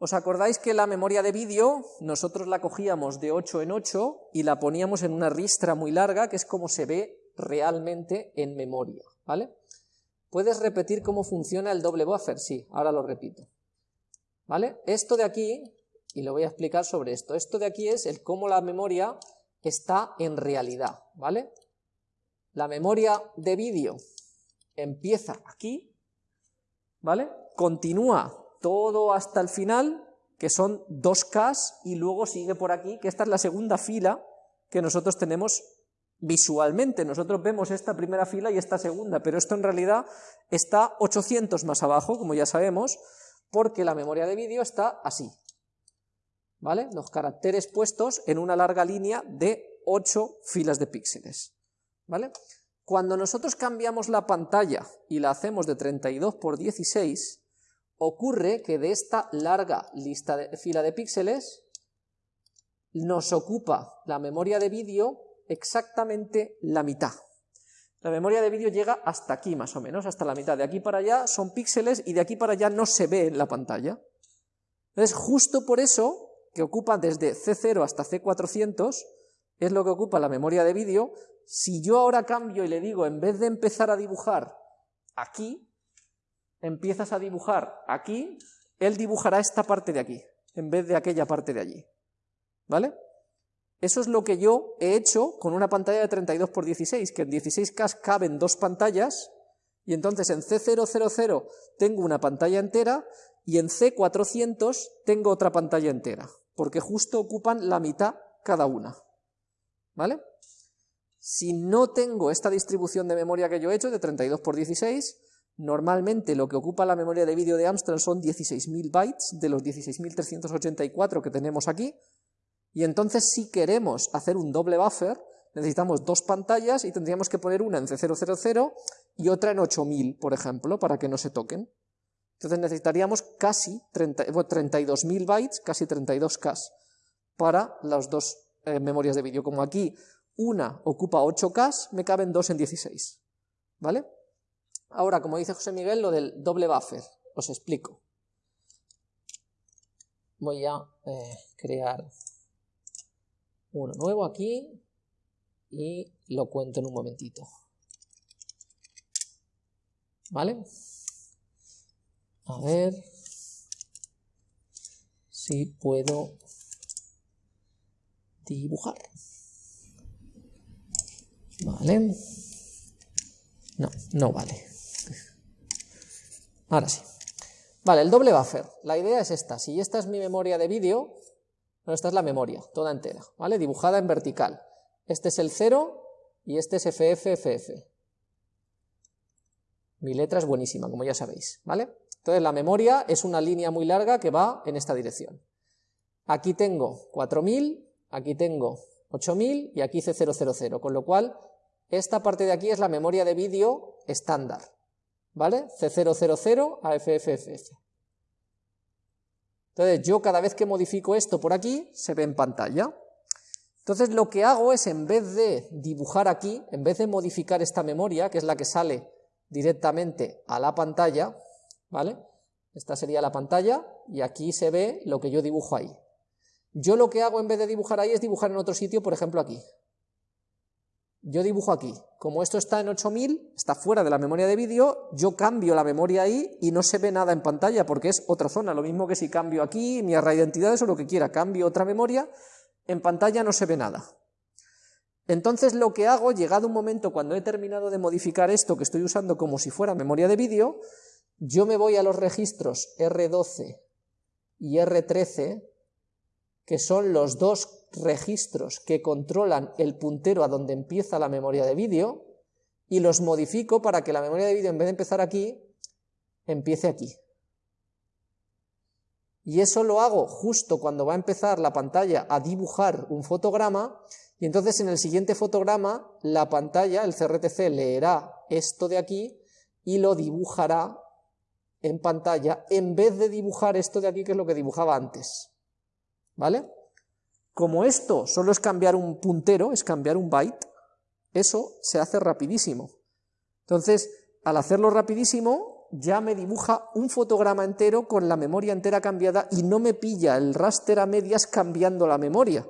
¿Os acordáis que la memoria de vídeo nosotros la cogíamos de 8 en 8 y la poníamos en una ristra muy larga, que es como se ve realmente en memoria, ¿vale? ¿Puedes repetir cómo funciona el doble buffer? Sí, ahora lo repito. ¿Vale? Esto de aquí, y lo voy a explicar sobre esto, esto de aquí es el cómo la memoria está en realidad, ¿vale? La memoria de vídeo empieza aquí, ¿vale? Continúa todo hasta el final, que son 2K, y luego sigue por aquí, que esta es la segunda fila que nosotros tenemos visualmente. Nosotros vemos esta primera fila y esta segunda, pero esto en realidad está 800 más abajo, como ya sabemos, porque la memoria de vídeo está así. ¿Vale? Los caracteres puestos en una larga línea de 8 filas de píxeles. ¿Vale? Cuando nosotros cambiamos la pantalla y la hacemos de 32 por 16, ocurre que de esta larga lista de, fila de píxeles nos ocupa la memoria de vídeo exactamente la mitad. La memoria de vídeo llega hasta aquí más o menos, hasta la mitad. De aquí para allá son píxeles y de aquí para allá no se ve en la pantalla. Entonces, justo por eso, que ocupa desde C0 hasta C400, es lo que ocupa la memoria de vídeo, si yo ahora cambio y le digo, en vez de empezar a dibujar aquí, empiezas a dibujar aquí, él dibujará esta parte de aquí, en vez de aquella parte de allí. ¿Vale? Eso es lo que yo he hecho con una pantalla de 32 x 16, que en 16K caben dos pantallas, y entonces en C000 tengo una pantalla entera, y en C400 tengo otra pantalla entera, porque justo ocupan la mitad cada una. ¿Vale? Si no tengo esta distribución de memoria que yo he hecho, de 32 x 16, Normalmente lo que ocupa la memoria de vídeo de Amstrad son 16.000 bytes de los 16.384 que tenemos aquí, y entonces si queremos hacer un doble buffer, necesitamos dos pantallas y tendríamos que poner una en C000 y otra en 8000, por ejemplo, para que no se toquen. Entonces necesitaríamos casi 32.000 bytes, casi 32K, para las dos eh, memorias de vídeo. Como aquí una ocupa 8K, me caben dos en 16. ¿Vale? Ahora, como dice José Miguel, lo del doble buffer, os explico. Voy a eh, crear uno nuevo aquí y lo cuento en un momentito. ¿Vale? A ver si puedo dibujar. Vale. No, no vale. Ahora sí. Vale, el doble buffer. La idea es esta. Si esta es mi memoria de vídeo, esta es la memoria, toda entera, ¿vale? Dibujada en vertical. Este es el 0 y este es FFFF. Mi letra es buenísima, como ya sabéis, ¿vale? Entonces la memoria es una línea muy larga que va en esta dirección. Aquí tengo 4000, aquí tengo 8000 y aquí C000, con lo cual esta parte de aquí es la memoria de vídeo estándar. ¿Vale? C000 a FFFF. Entonces yo cada vez que modifico esto por aquí, se ve en pantalla. Entonces lo que hago es, en vez de dibujar aquí, en vez de modificar esta memoria, que es la que sale directamente a la pantalla, ¿vale? Esta sería la pantalla, y aquí se ve lo que yo dibujo ahí. Yo lo que hago en vez de dibujar ahí es dibujar en otro sitio, por ejemplo aquí yo dibujo aquí, como esto está en 8000, está fuera de la memoria de vídeo, yo cambio la memoria ahí y no se ve nada en pantalla porque es otra zona, lo mismo que si cambio aquí, mi array de identidades o lo que quiera, cambio otra memoria, en pantalla no se ve nada. Entonces lo que hago, llegado un momento cuando he terminado de modificar esto que estoy usando como si fuera memoria de vídeo, yo me voy a los registros R12 y R13, que son los dos registros que controlan el puntero a donde empieza la memoria de vídeo y los modifico para que la memoria de vídeo en vez de empezar aquí, empiece aquí. Y eso lo hago justo cuando va a empezar la pantalla a dibujar un fotograma y entonces en el siguiente fotograma la pantalla, el CRTC, leerá esto de aquí y lo dibujará en pantalla en vez de dibujar esto de aquí que es lo que dibujaba antes. ¿Vale? Como esto solo es cambiar un puntero, es cambiar un byte, eso se hace rapidísimo. Entonces, al hacerlo rapidísimo, ya me dibuja un fotograma entero con la memoria entera cambiada y no me pilla el raster a medias cambiando la memoria,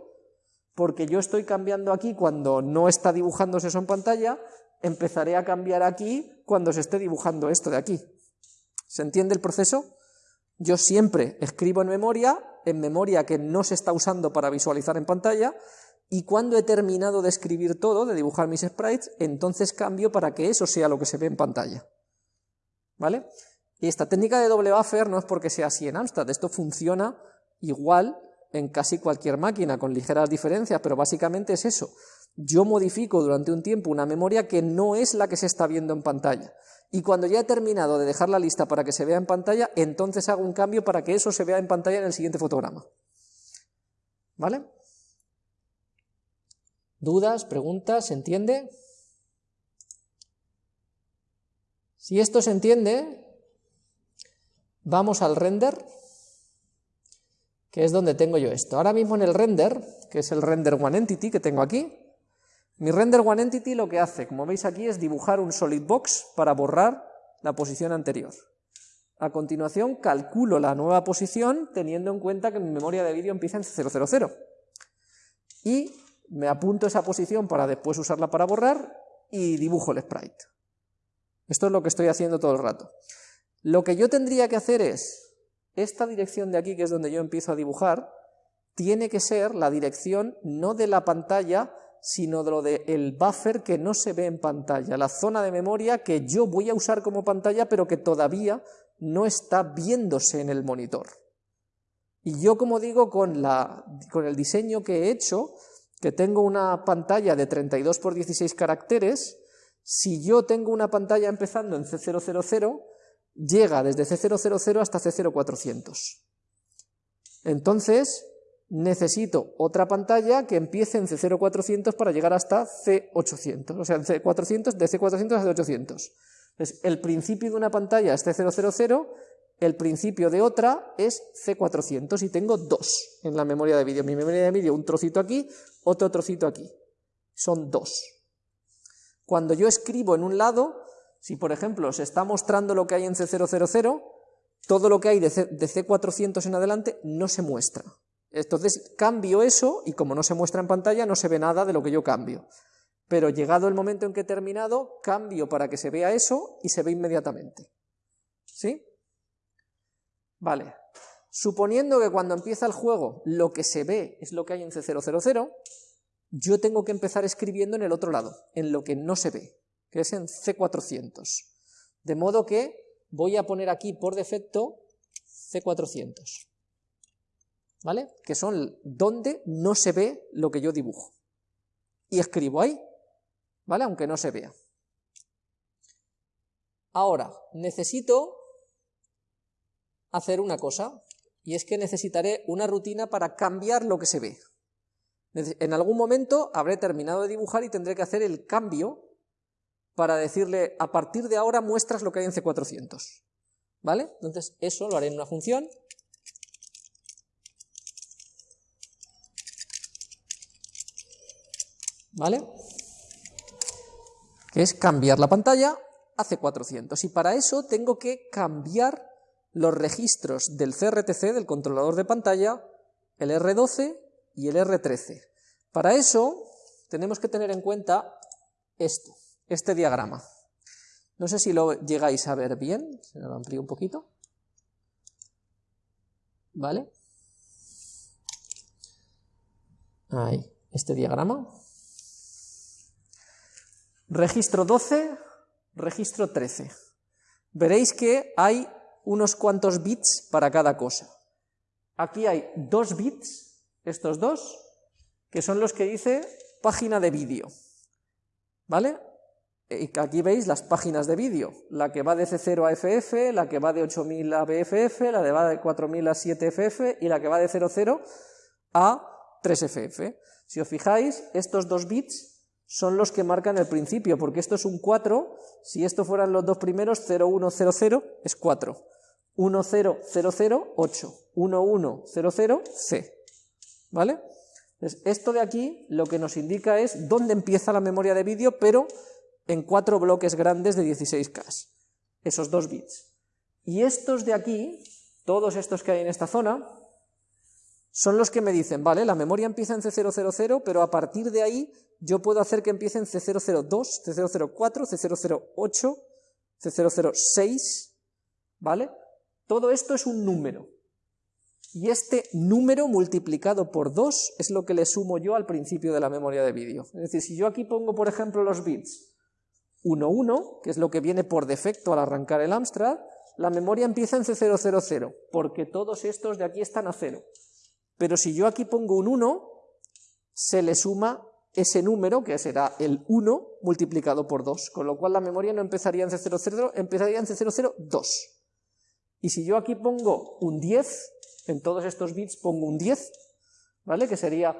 porque yo estoy cambiando aquí cuando no está dibujándose eso en pantalla, empezaré a cambiar aquí cuando se esté dibujando esto de aquí. ¿Se entiende el proceso? Yo siempre escribo en memoria, en memoria que no se está usando para visualizar en pantalla, y cuando he terminado de escribir todo, de dibujar mis sprites, entonces cambio para que eso sea lo que se ve en pantalla. ¿Vale? Y esta técnica de doble buffer no es porque sea así en Amstrad, esto funciona igual en casi cualquier máquina, con ligeras diferencias, pero básicamente es eso. Yo modifico durante un tiempo una memoria que no es la que se está viendo en pantalla. Y cuando ya he terminado de dejar la lista para que se vea en pantalla, entonces hago un cambio para que eso se vea en pantalla en el siguiente fotograma. ¿Vale? ¿Dudas? ¿Preguntas? ¿Se entiende? Si esto se entiende, vamos al render, que es donde tengo yo esto. Ahora mismo en el render, que es el render one entity que tengo aquí, mi render one entity lo que hace, como veis aquí, es dibujar un solid box para borrar la posición anterior. A continuación calculo la nueva posición teniendo en cuenta que mi memoria de vídeo empieza en 000. Y me apunto esa posición para después usarla para borrar y dibujo el sprite. Esto es lo que estoy haciendo todo el rato. Lo que yo tendría que hacer es, esta dirección de aquí, que es donde yo empiezo a dibujar, tiene que ser la dirección no de la pantalla, sino de lo del buffer que no se ve en pantalla, la zona de memoria que yo voy a usar como pantalla, pero que todavía no está viéndose en el monitor. Y yo, como digo, con, la, con el diseño que he hecho, que tengo una pantalla de 32 por 16 caracteres, si yo tengo una pantalla empezando en C000, llega desde C000 hasta C0400. Entonces, necesito otra pantalla que empiece en C0400 para llegar hasta C800, o sea, en C400, de C400 a C800. Entonces, el principio de una pantalla es C000, el principio de otra es C400 y tengo dos en la memoria de vídeo. Mi memoria de vídeo, un trocito aquí, otro trocito aquí. Son dos. Cuando yo escribo en un lado, si por ejemplo se está mostrando lo que hay en C000, todo lo que hay de, C 400 en adelante no se muestra. Entonces cambio eso y como no se muestra en pantalla no se ve nada de lo que yo cambio. Pero llegado el momento en que he terminado, cambio para que se vea eso y se ve inmediatamente. ¿Sí? Vale, suponiendo que cuando empieza el juego lo que se ve es lo que hay en C000, yo tengo que empezar escribiendo en el otro lado, en lo que no se ve, que es en C400. De modo que voy a poner aquí por defecto C400, ¿vale? Que son donde no se ve lo que yo dibujo. Y escribo ahí, ¿vale? Aunque no se vea. Ahora, necesito hacer una cosa, y es que necesitaré una rutina para cambiar lo que se ve. En algún momento habré terminado de dibujar y tendré que hacer el cambio para decirle, a partir de ahora muestras lo que hay en C400. ¿Vale? Entonces eso lo haré en una función. ¿Vale? Que es cambiar la pantalla a C400. Y para eso tengo que cambiar los registros del CRTC, del controlador de pantalla, el R12 y el R13. Para eso tenemos que tener en cuenta esto, este diagrama. No sé si lo llegáis a ver bien, se lo amplío un poquito. ¿Vale? Ahí, este diagrama. Registro 12, registro 13. Veréis que hay unos cuantos bits para cada cosa. Aquí hay dos bits, estos dos, que son los que dice página de vídeo. ¿Vale? Aquí veis las páginas de vídeo, la que va de C0 a FF, la que va de 8000 a BFF, la que va de 4000 a 7FF y la que va de 00 a 3FF. Si os fijáis, estos dos bits son los que marcan el principio, porque esto es un 4, si esto fueran los dos primeros, 0100 es 4. 10008, 1100C, ¿vale? Entonces, esto de aquí lo que nos indica es dónde empieza la memoria de vídeo, pero en cuatro bloques grandes de 16K, esos dos bits. Y estos de aquí, todos estos que hay en esta zona, son los que me dicen, vale, la memoria empieza en C000, pero a partir de ahí yo puedo hacer que empiece en C002, C004, C008, C006, ¿vale? Todo esto es un número. Y este número multiplicado por 2 es lo que le sumo yo al principio de la memoria de vídeo. Es decir, si yo aquí pongo, por ejemplo, los bits 1, 1, que es lo que viene por defecto al arrancar el Amstrad, la memoria empieza en C000, porque todos estos de aquí están a 0. Pero si yo aquí pongo un 1, se le suma ese número, que será el 1 multiplicado por 2, con lo cual la memoria no empezaría en C00, empezaría en C002. Y si yo aquí pongo un 10, en todos estos bits pongo un 10, ¿vale? Que sería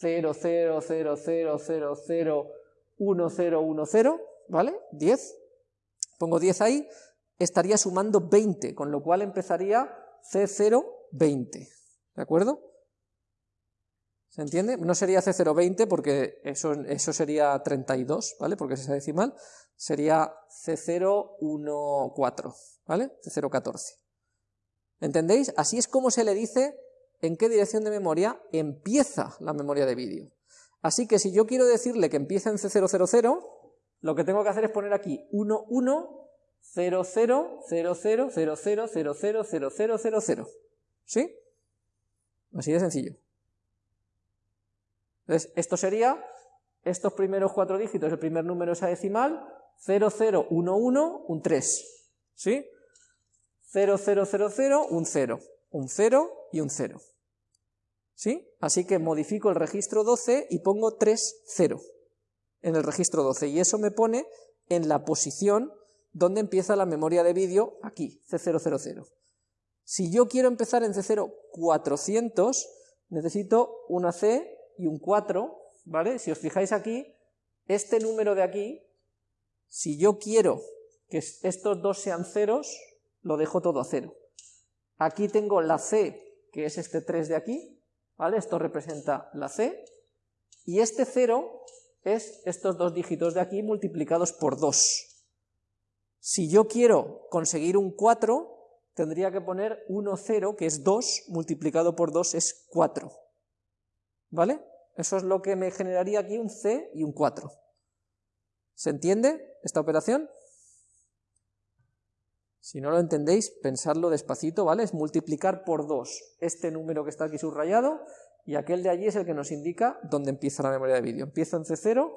0, 0, 0, 0, 0, 0, 1, 0, 1, 0, ¿vale? 10. Pongo 10 ahí, estaría sumando 20, con lo cual empezaría C0, 20, ¿de acuerdo? ¿Se entiende? No sería C020 porque eso, eso sería 32, ¿vale? Porque es esa decimal. Sería C014, ¿vale? C014. ¿Entendéis? Así es como se le dice en qué dirección de memoria empieza la memoria de vídeo. Así que si yo quiero decirle que empieza en C000, lo que tengo que hacer es poner aquí 1, 1, 0, 0, 0, 0, 0, 0, 0, 0, 0, 0, 0, 0. ¿Sí? Así de sencillo. Entonces, esto sería, estos primeros cuatro dígitos, el primer número esa decimal, 0011, un 3. ¿Sí? 0000, un 0. Un 0 y un 0. ¿Sí? Así que modifico el registro 12 y pongo 3, 0 en el registro 12. Y eso me pone en la posición donde empieza la memoria de vídeo, aquí, C000. Si yo quiero empezar en C0400, necesito una C y un 4, ¿vale? Si os fijáis aquí, este número de aquí, si yo quiero que estos dos sean ceros, lo dejo todo a cero. Aquí tengo la C, que es este 3 de aquí, ¿vale? Esto representa la C, y este 0 es estos dos dígitos de aquí multiplicados por 2. Si yo quiero conseguir un 4, tendría que poner 1, 0, que es 2, multiplicado por 2 es 4. ¿Vale? Eso es lo que me generaría aquí un C y un 4. ¿Se entiende esta operación? Si no lo entendéis, pensadlo despacito, ¿vale? Es multiplicar por 2 este número que está aquí subrayado y aquel de allí es el que nos indica dónde empieza la memoria de vídeo. Empieza en C0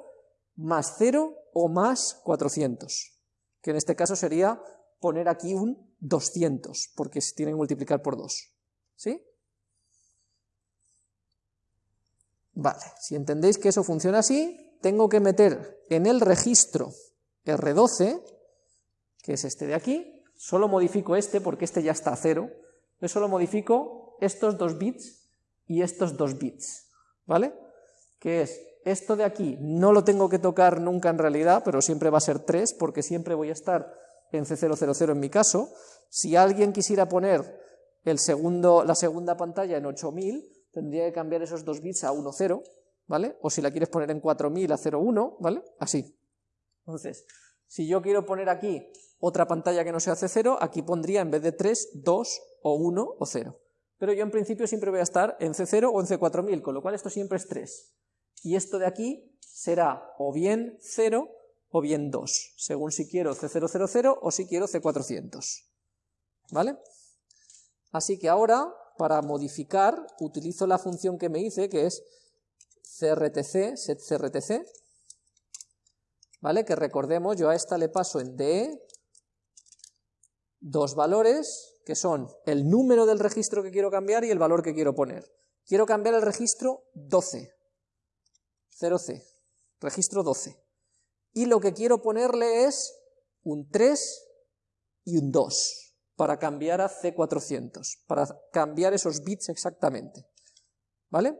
más 0 o más 400, que en este caso sería poner aquí un 200, porque se tiene que multiplicar por 2. ¿Sí? Vale, si entendéis que eso funciona así, tengo que meter en el registro R12, que es este de aquí, solo modifico este porque este ya está a cero, yo solo modifico estos dos bits y estos dos bits, ¿vale? Que es, esto de aquí no lo tengo que tocar nunca en realidad, pero siempre va a ser 3, porque siempre voy a estar en C000 en mi caso. Si alguien quisiera poner el segundo, la segunda pantalla en 8000, tendría que cambiar esos dos bits a 1, 0, ¿vale? O si la quieres poner en 4000 a 0, 1, ¿vale? Así. Entonces, si yo quiero poner aquí otra pantalla que no sea C0, aquí pondría en vez de 3, 2 o 1 o 0. Pero yo en principio siempre voy a estar en C0 o en C4000, con lo cual esto siempre es 3. Y esto de aquí será o bien 0 o bien 2, según si quiero C000 o si quiero C400. ¿Vale? Así que ahora para modificar utilizo la función que me hice, que es crtc, setcrtc, ¿vale? Que recordemos, yo a esta le paso en DE dos valores, que son el número del registro que quiero cambiar y el valor que quiero poner. Quiero cambiar el registro 12, 0C, registro 12. Y lo que quiero ponerle es un 3 y un 2 para cambiar a C400, para cambiar esos bits exactamente. ¿Vale?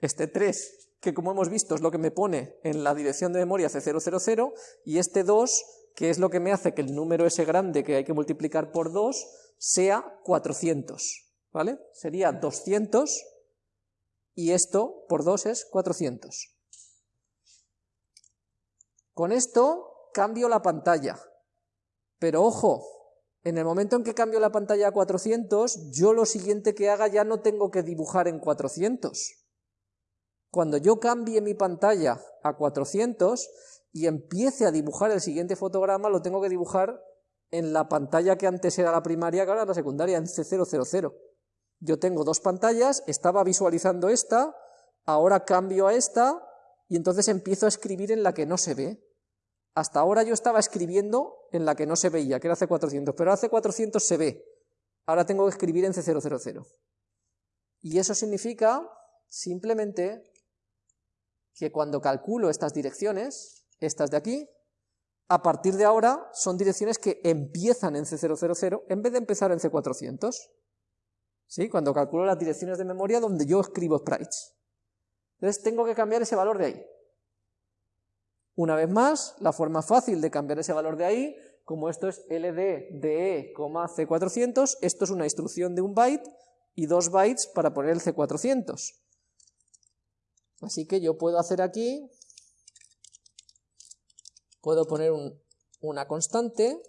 Este 3, que como hemos visto es lo que me pone en la dirección de memoria C000, y este 2, que es lo que me hace que el número ese grande que hay que multiplicar por 2 sea 400. ¿Vale? Sería 200 y esto por 2 es 400. Con esto cambio la pantalla, pero ojo, En el momento en que cambio la pantalla a 400, yo lo siguiente que haga ya no tengo que dibujar en 400. Cuando yo cambie mi pantalla a 400 y empiece a dibujar el siguiente fotograma, lo tengo que dibujar en la pantalla que antes era la primaria, que ahora es la secundaria, en C000. Yo tengo dos pantallas, estaba visualizando esta, ahora cambio a esta, y entonces empiezo a escribir en la que no se ve. Hasta ahora yo estaba escribiendo en la que no se veía, que era C400, pero ahora C400 se ve. Ahora tengo que escribir en C000. Y eso significa simplemente que cuando calculo estas direcciones, estas de aquí, a partir de ahora son direcciones que empiezan en C000 en vez de empezar en C400. ¿Sí? Cuando calculo las direcciones de memoria donde yo escribo sprites. Entonces tengo que cambiar ese valor de ahí. Una vez más, la forma fácil de cambiar ese valor de ahí, como esto es LDDE, C400, esto es una instrucción de un byte y dos bytes para poner el C400. Así que yo puedo hacer aquí, puedo poner una constante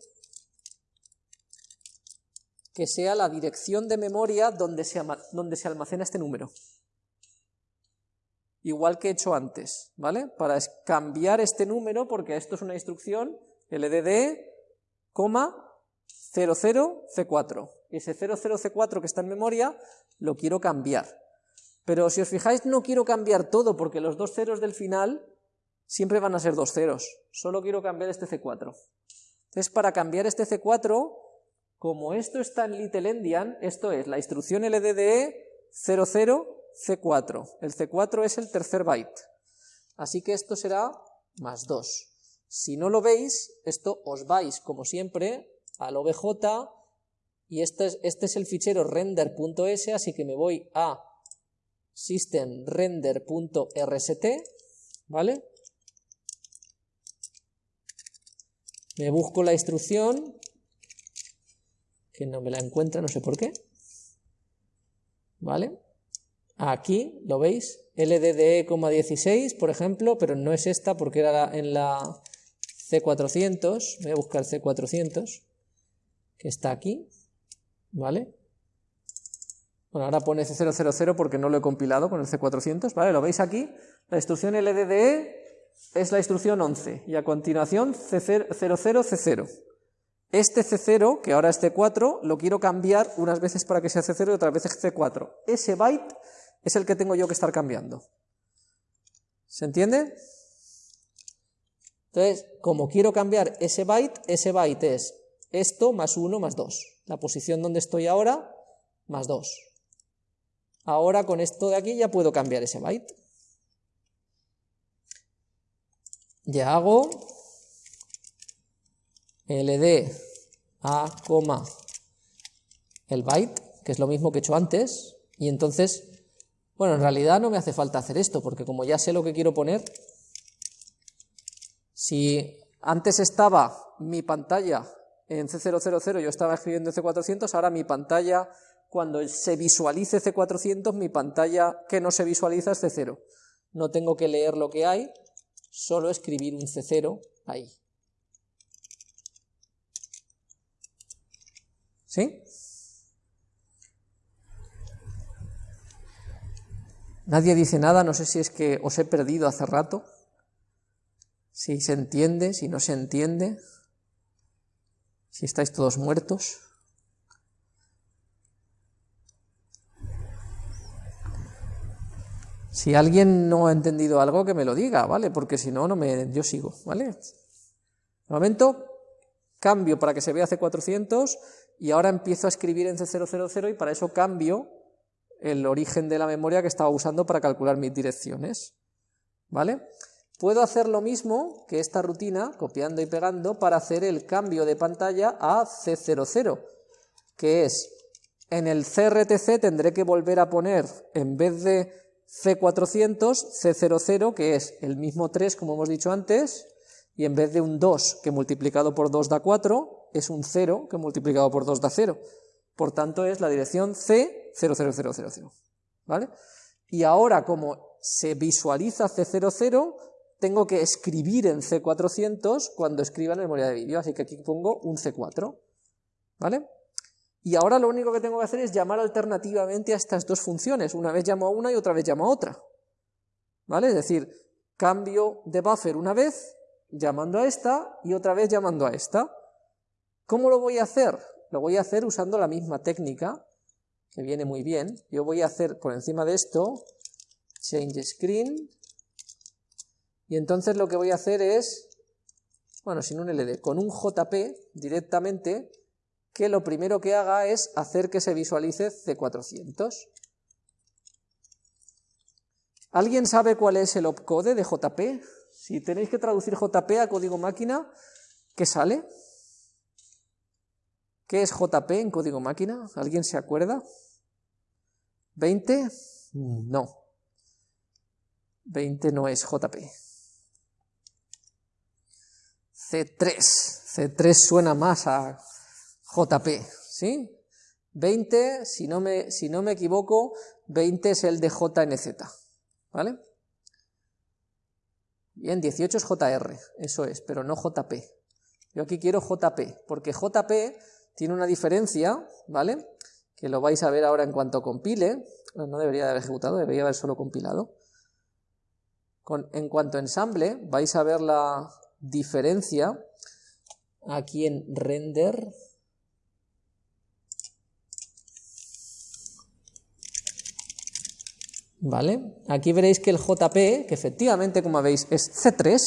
que sea la dirección de memoria donde se almacena este número. Igual que he hecho antes, ¿vale? Para cambiar este número, porque esto es una instrucción, LDD, 00C4. Ese 00C4 que está en memoria lo quiero cambiar. Pero si os fijáis, no quiero cambiar todo, porque los dos ceros del final siempre van a ser dos ceros. Solo quiero cambiar este C4. Entonces, para cambiar este C4, como esto está en Little Endian, esto es la instrucción LDDE 00C4. El C4 es el tercer byte. Así que esto será más 2. Si no lo veis, esto os vais, como siempre, al OBJ, y este es, este es el fichero render.s, así que me voy a systemrender.rst, ¿vale? Me busco la instrucción, que no me la encuentra, no sé por qué, ¿vale? Aquí, ¿lo veis? LDDE,16, por ejemplo, pero no es esta porque era en la C400, voy a buscar C400, que está aquí, ¿vale? Bueno, ahora pone C000 porque no lo he compilado con el C400, ¿vale? Lo veis aquí, la instrucción LDDE es la instrucción 11, y a continuación C00, C0. Este C0, que ahora es C4, lo quiero cambiar unas veces para que sea C0 y otras veces C4. Ese byte es el que tengo yo que estar cambiando. ¿Se entiende? Entonces, como quiero cambiar ese byte, ese byte es esto más 1 más 2. La posición donde estoy ahora, más 2. Ahora con esto de aquí ya puedo cambiar ese byte. Ya hago ld a, el byte, que es lo mismo que he hecho antes, y entonces, bueno, en realidad no me hace falta hacer esto, porque como ya sé lo que quiero poner, si antes estaba mi pantalla en C000, yo estaba escribiendo en C400, ahora mi pantalla cuando se visualice C400, mi pantalla que no se visualiza es C0. No tengo que leer lo que hay, solo escribir un C0 ahí. ¿Sí? Nadie dice nada, no sé si es que os he perdido hace rato, si se entiende, si no se entiende, si estáis todos muertos. Si alguien no ha entendido algo, que me lo diga, ¿vale? Porque si no, no me, yo sigo, ¿vale? De momento, cambio para que se vea C400 y ahora empiezo a escribir en C000 y para eso cambio el origen de la memoria que estaba usando para calcular mis direcciones, ¿vale? Puedo hacer lo mismo que esta rutina, copiando y pegando, para hacer el cambio de pantalla a C00, que es, en el CRTC tendré que volver a poner, en vez de C400, C00, que es el mismo 3 como hemos dicho antes, y en vez de un 2 que multiplicado por 2 da 4, es un 0 que multiplicado por 2 da 0. Por tanto es la dirección C00000. ¿Vale? Y ahora como se visualiza C00, tengo que escribir en C400 cuando escriba en memoria de vídeo, así que aquí pongo un C4. ¿vale? Y ahora lo único que tengo que hacer es llamar alternativamente a estas dos funciones. Una vez llamo a una y otra vez llamo a otra. ¿Vale? Es decir, cambio de buffer una vez llamando a esta y otra vez llamando a esta. ¿Cómo lo voy a hacer? Lo voy a hacer usando la misma técnica, que viene muy bien. Yo voy a hacer por encima de esto, change screen, y entonces lo que voy a hacer es, bueno, sin un LD, con un JP directamente, que lo primero que haga es hacer que se visualice C400. ¿Alguien sabe cuál es el opcode de JP? Si tenéis que traducir JP a código máquina, ¿qué sale? ¿Qué es JP en código máquina? ¿Alguien se acuerda? ¿20? No. 20 no es JP. C3. C3 suena más a JP, ¿sí? 20, si no me, si no me equivoco, 20 es el de JNZ, ¿vale? Bien, 18 es JR, eso es, pero no JP. Yo aquí quiero JP, porque JP tiene una diferencia, ¿vale? Que lo vais a ver ahora en cuanto compile, no debería de haber ejecutado, debería haber solo compilado. Con, en cuanto ensamble, vais a ver la diferencia aquí en render. ¿Vale? Aquí veréis que el JP, que efectivamente, como veis, es C3,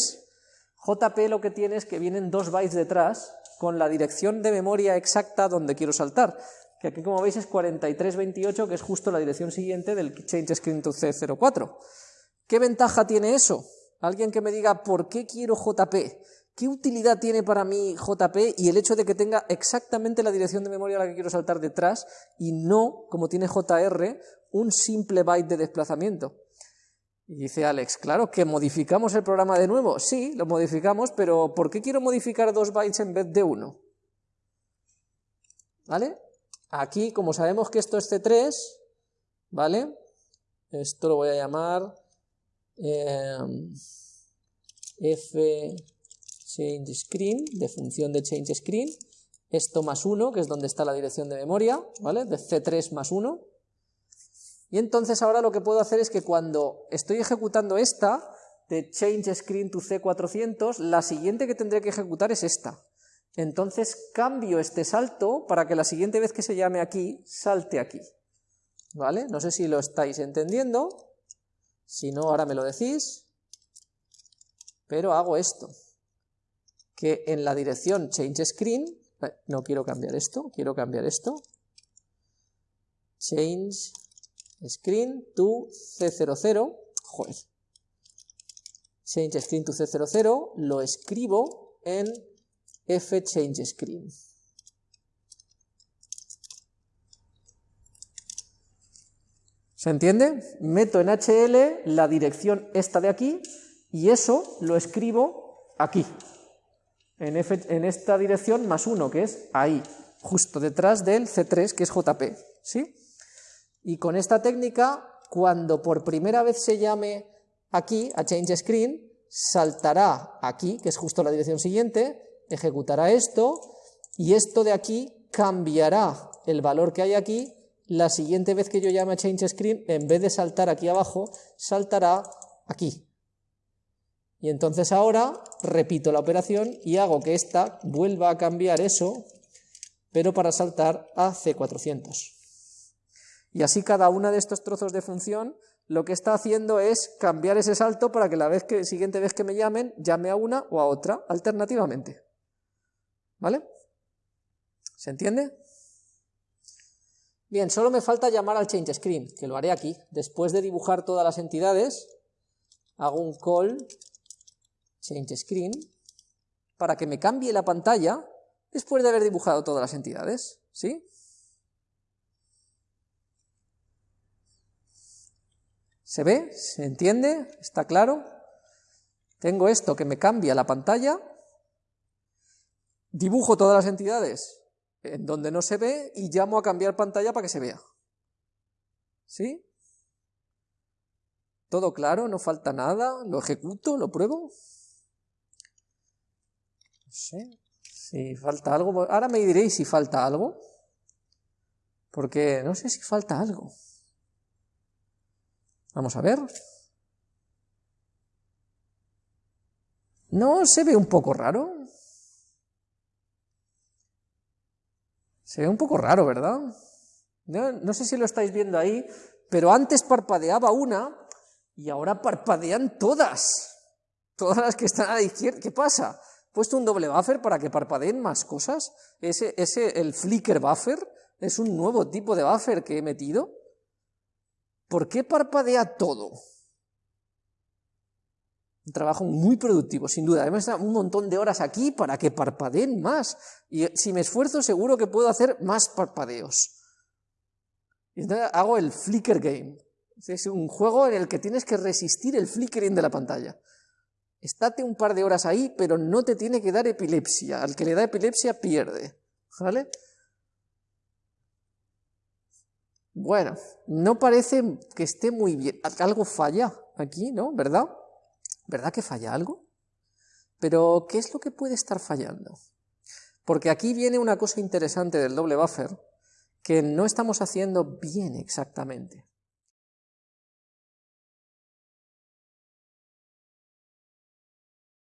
JP lo que tiene es que vienen dos bytes detrás con la dirección de memoria exacta donde quiero saltar, que aquí como veis es 4328, que es justo la dirección siguiente del change screen to C04. ¿Qué ventaja tiene eso? Alguien que me diga por qué quiero JP, qué utilidad tiene para mí JP y el hecho de que tenga exactamente la dirección de memoria a la que quiero saltar detrás y no, como tiene JR, un simple byte de desplazamiento. Y dice Alex, claro, que modificamos el programa de nuevo. Sí, lo modificamos, pero ¿por qué quiero modificar dos bytes en vez de uno? ¿Vale? Aquí, como sabemos que esto es C3, ¿vale? Esto lo voy a llamar em, f change screen, de función de change screen, esto más 1, que es donde está la dirección de memoria, ¿vale? De C3 más 1, y entonces ahora lo que puedo hacer es que cuando estoy ejecutando esta, de change screen to C400, la siguiente que tendré que ejecutar es esta. Entonces cambio este salto para que la siguiente vez que se llame aquí, salte aquí. ¿Vale? No sé si lo estáis entendiendo, si no ahora me lo decís, pero hago esto, que en la dirección change screen, eh, no quiero cambiar esto, quiero cambiar esto, change screen to C00, joder, change screen to C00, lo escribo en f change screen. ¿Se entiende? Meto en HL la dirección esta de aquí y eso lo escribo aquí, en, esta dirección más 1, que es ahí, justo detrás del C3, que es JP. ¿Sí? Y con esta técnica, cuando por primera vez se llame aquí, a change screen, saltará aquí, que es justo la dirección siguiente, ejecutará esto, y esto de aquí cambiará el valor que hay aquí, la siguiente vez que yo llame a change screen, en vez de saltar aquí abajo, saltará aquí. Y entonces ahora repito la operación y hago que esta vuelva a cambiar eso, pero para saltar a C400. Y así cada una de estos trozos de función lo que está haciendo es cambiar ese salto para que la vez que, siguiente vez que me llamen, llame a una o a otra alternativamente. ¿Vale? ¿Se entiende? Bien, solo me falta llamar al change screen, que lo haré aquí. Después de dibujar todas las entidades, hago un call change screen para que me cambie la pantalla después de haber dibujado todas las entidades. ¿Sí? ¿Se ve? ¿Se entiende? ¿Está claro? Tengo esto que me cambia la pantalla, dibujo todas las entidades en donde no se ve y llamo a cambiar pantalla para que se vea. ¿Sí? ¿Todo claro? ¿No falta nada? ¿Lo ejecuto? ¿Lo pruebo? No sé. Si falta algo, ahora me diréis si falta algo, porque no sé si falta algo. Vamos a ver. ¿No se ve un poco raro? Se ve un poco raro, ¿verdad? No, sé si lo estáis viendo ahí, pero antes parpadeaba una y ahora parpadean todas. Todas las que están a la izquierda. ¿Qué pasa? He puesto un doble buffer para que parpadeen más cosas. Ese, ese, el flicker buffer, es un nuevo tipo de buffer que he metido. ¿Por qué parpadea todo? Un trabajo muy productivo, sin duda. Además, un montón de horas aquí para que parpadeen más. Y si me esfuerzo, seguro que puedo hacer más parpadeos. Y entonces hago el flicker game. Es un juego en el que tienes que resistir el flickering de la pantalla. Estate un par de horas ahí, pero no te tiene que dar epilepsia. Al que le da epilepsia pierde. ¿Vale? Bueno, no parece que esté muy bien. Algo falla aquí, ¿no? ¿Verdad? ¿Verdad que falla algo? Pero, ¿qué es lo que puede estar fallando? Porque aquí viene una cosa interesante del doble buffer que no estamos haciendo bien exactamente.